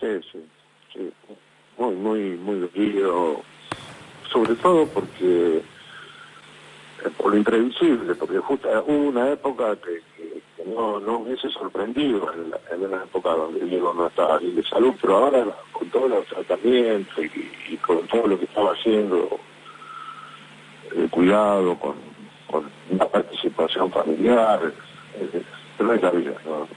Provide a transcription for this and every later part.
Sí, sí, sí. Muy, muy, muy dolido. Sobre todo porque eh, por lo imprevisible, porque justo hubo una época que, no, no hubiese sorprendido en, la, en, una época donde Diego no estaba bien de salud, pero ahora con todos los tratamientos y, con todo lo que estaba haciendo, el cuidado, con, con una participación familiar, eh, pero es la vida, ¿no?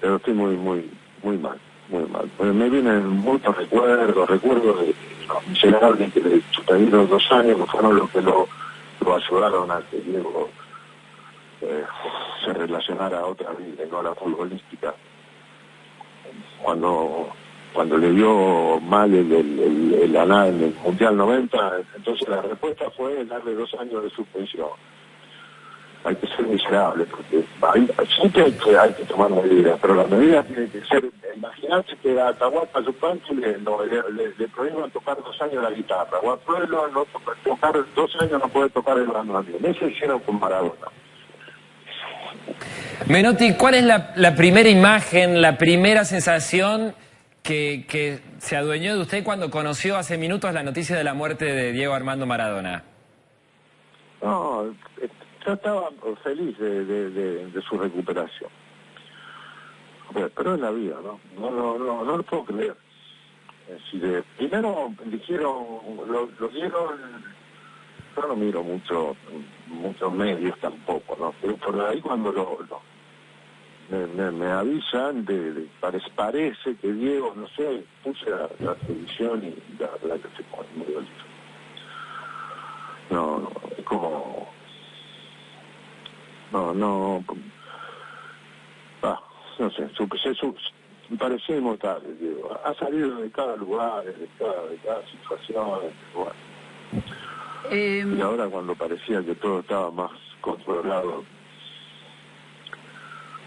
pero estoy muy, muy, muy mal, muy mal. Porque me vienen muchos recuerdos, recuerdos de los miserables que le sucedieron dos años, que fueron los que lo, lo ayudaron a que Diego eh, se relacionara a otra vida, no a la futbolística. Cuando cuando le dio mal el, el, el, el, el Mundial 90, entonces la respuesta fue darle dos años de suspensión hay que ser miserable, porque hay, siempre hay que, hay que tomar medidas, pero las medidas tienen que ser, imagínate que a Atahualpa Yupanqui le, no, le, le, le tocar dos años la guitarra, o a Pueblo no tocar dos años no puede tocar el bandoneón, eso hicieron con Maradona. Menotti, ¿cuál es la, la primera imagen, la primera sensación que, que se adueñó de usted cuando conoció hace minutos la noticia de la muerte de Diego Armando Maradona? No, yo estaba feliz de, de, su recuperación. Pero, es la vida, ¿no? No, no, no, no lo puedo creer. Si de, primero dijeron, lo, lo dieron, yo no miro mucho, muchos medios tampoco, ¿no? Pero por ahí cuando lo, me, me, me, avisan de, parece, parece, que Diego, no sé, puse la, la televisión y la verdad que se pone muy bonito. No, no, como no, no, ah, no sé, su, su, parecía inmortal, digo, ha salido de cada lugar, de cada, de cada situación, bueno. Eh, y ahora cuando parecía que todo estaba más controlado,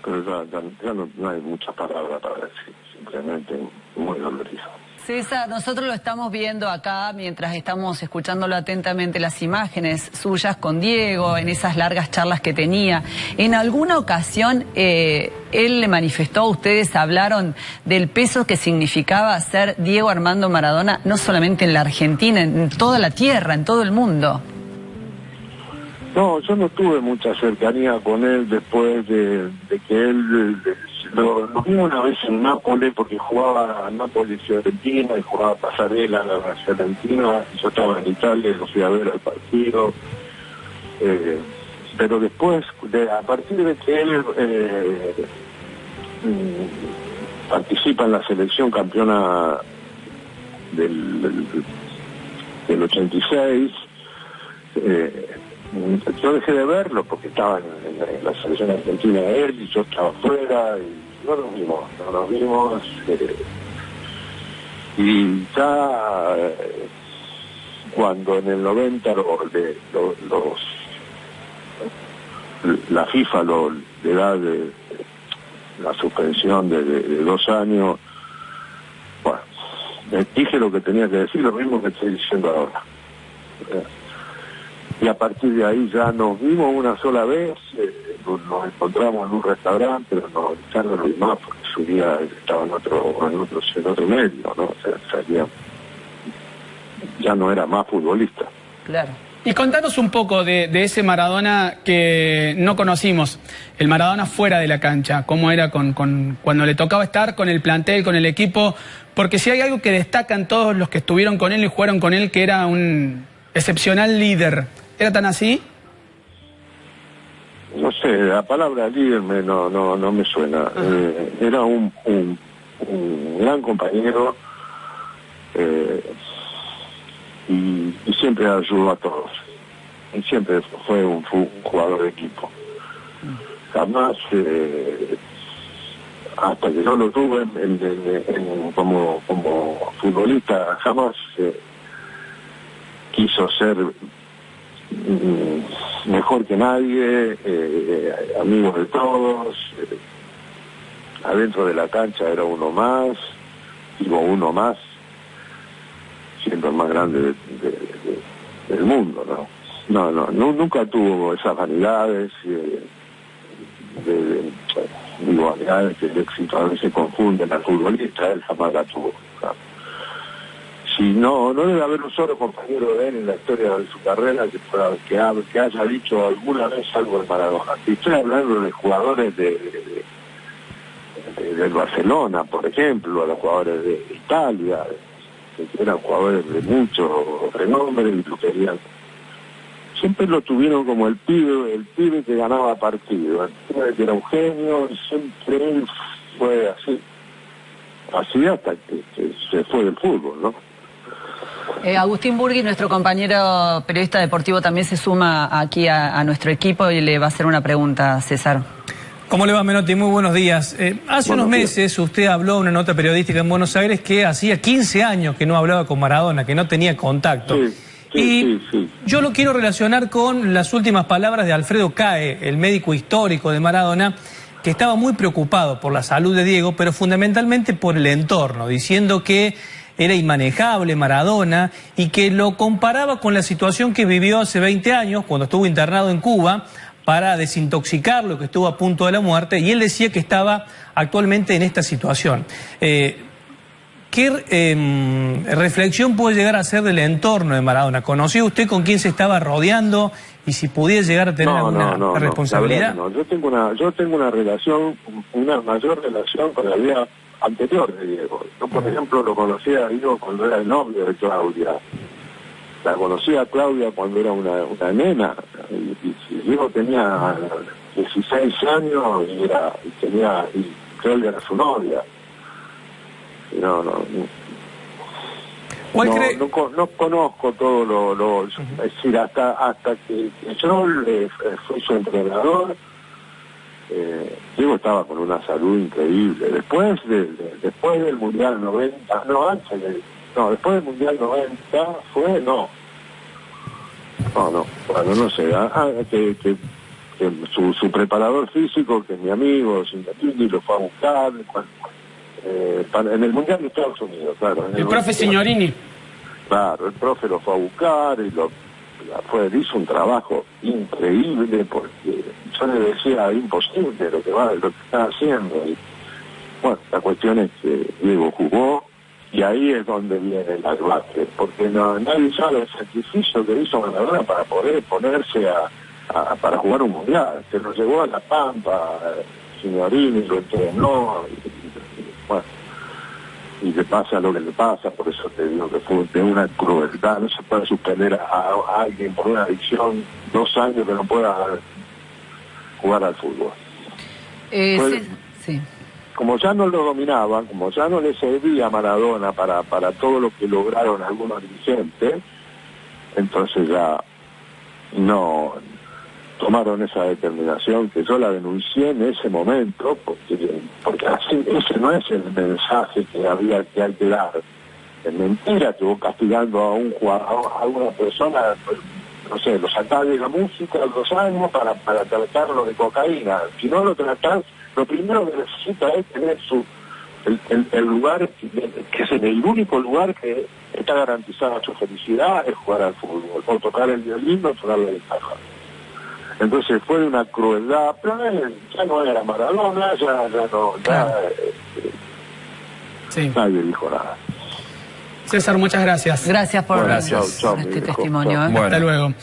pero ya, no, hay para decir, simplemente muy dolorido. César, nosotros lo estamos viendo acá mientras estamos escuchándolo atentamente las imágenes suyas con Diego, en esas largas charlas que tenía. En alguna ocasión eh, él le manifestó, ustedes hablaron del peso que significaba ser Diego Armando Maradona, no solamente en la Argentina, en toda la tierra, en todo el mundo. No, yo no tuve mucha cercanía con él después de, que él lo, lo vimos una vez en Nápoles porque jugaba Nápoles Fiorentina y jugaba Pasarela en la Fiorentina yo estaba en Italia lo fui a ver al partido. Eh, pero después, de, a partir de que él eh, mm, participa en la selección campeona del, del, del 86, eh, yo dejé de verlo porque estaba en, la selección argentina él y yo estaba afuera y no nos vimos, no nos vimos. Eh, y ya eh, cuando en el 90 lo, de, lo, los la FIFA lo, le da de, la suspensión de, de, de, dos años, bueno, dije lo que tenía que decir, lo mismo que estoy diciendo ahora. Y a partir de ahí ya nos vimos una sola vez, eh, nos encontramos en un restaurante, pero no, ya no lo vimos porque su día estaba en otro, en otro, en otro medio, ¿no? O sea, salía, ya no era más futbolista. Claro. Y contanos un poco de, de, ese Maradona que no conocimos, el Maradona fuera de la cancha, cómo era con, con, cuando le tocaba estar con el plantel, con el equipo, porque si hay algo que destacan todos los que estuvieron con él y jugaron con él, que era un excepcional líder. ¿Era tan así? No sé, la palabra líder me, no, no, no me suena. Eh, era un, un, un, gran compañero eh, y, y, siempre ayudó a todos. Y siempre fue un, un jugador de equipo. Jamás, eh, hasta que yo lo tuve en, en, en, como, como futbolista, jamás eh, quiso ser mejor que nadie, eh, amigos de todos, eh, adentro de la cancha era uno más, digo uno más, siendo el más grande de, de, de, del mundo, ¿no? No, no, no, nunca tuvo esas vanidades, eh, digo, que el éxito a veces confunde al futbolista, él jamás la tuvo. Si no, no debe haber un solo compañero de él en la historia de su carrera que, haya dicho alguna vez algo de Maradona. Y estoy hablando de jugadores de, del Barcelona, por ejemplo, a los jugadores de Italia, que eran jugadores de mucho renombre y lo querían siempre lo tuvieron como el pibe, el pibe que ganaba partido, el pibe que era un genio, siempre fue así. Así hasta que, se fue del fútbol, ¿no? Eh, Agustín Burgui, nuestro compañero periodista deportivo, también se suma aquí a, nuestro equipo y le va a hacer una pregunta, César. ¿Cómo le va, Menotti? Muy buenos días. Eh, hace unos meses usted habló en una nota periodística en Buenos Aires que hacía 15 años que no hablaba con Maradona, que no tenía contacto y yo lo quiero relacionar con las últimas palabras de Alfredo Cae, el médico histórico de Maradona, que estaba muy preocupado por la salud de Diego, pero fundamentalmente por el entorno, diciendo que era inmanejable Maradona y que lo comparaba con la situación que vivió hace 20 años, cuando estuvo internado en Cuba, para desintoxicarlo, que estuvo a punto de la muerte, y él decía que estaba actualmente en esta situación. Eh, ¿Qué em, reflexión puede llegar a hacer del entorno de Maradona? ¿Conoció usted con quién se estaba rodeando y si pudiera llegar a tener alguna responsabilidad? No, yo tengo una, yo tengo una relación, una mayor relación con la vida anterior de Diego. Yo, por ejemplo, lo conocía a Diego cuando era el novio de Claudia. La conocía a Claudia cuando era una, nena. Y, Diego tenía 16 años y, era, y tenía, y Claudia era su novia no, no. no, conozco todo lo, es decir, hasta hasta que yo le, fui su entrenador, eh, Diego estaba con una salud increíble. Después de, después del Mundial 90, no, antes no, después del Mundial 90 fue, no. No, no, bueno, no sé, ah, que, que, su, su preparador físico, que es mi amigo, Singatini, lo fue a buscar, cuando, eh, en el Mundial de Estados Unidos, claro. el, profe Signorini. Claro, el profe lo fue a buscar y lo fue, hizo un trabajo increíble porque yo le decía imposible lo que va, lo que está haciendo. Y, bueno, la cuestión es que Diego jugó y ahí es donde viene el base, porque no, nadie sabe el sacrificio que hizo Maradona para poder ponerse a, para jugar un mundial. Se lo llevó a la Pampa, eh, Signorini lo entrenó, y le pasa lo que le pasa, por eso te digo que fue de una crueldad, no se puede suspender a, alguien por una adicción dos años que no pueda jugar al fútbol. Eh, sí, Como ya no lo dominaban, como ya no le servía a Maradona para, para todo lo que lograron algunos dirigentes, entonces ya no, tomaron esa determinación que yo la denuncié en ese momento porque porque así ese no es el mensaje que había que hay dar es mentira que castigando a un jugador a una persona no sé lo sacás de la música a dos años para para tratarlo de cocaína. Si no lo tratás lo primero que necesita es tener su el, lugar que es el único lugar que está garantizada su felicidad es jugar al fútbol o tocar el violín o tocar la guitarra entonces fue una crueldad, pero ya no era Maradona, ya, ya no, ya, sí. nadie dijo nada. César, muchas gracias. Gracias por este testimonio. ¿eh? Hasta luego.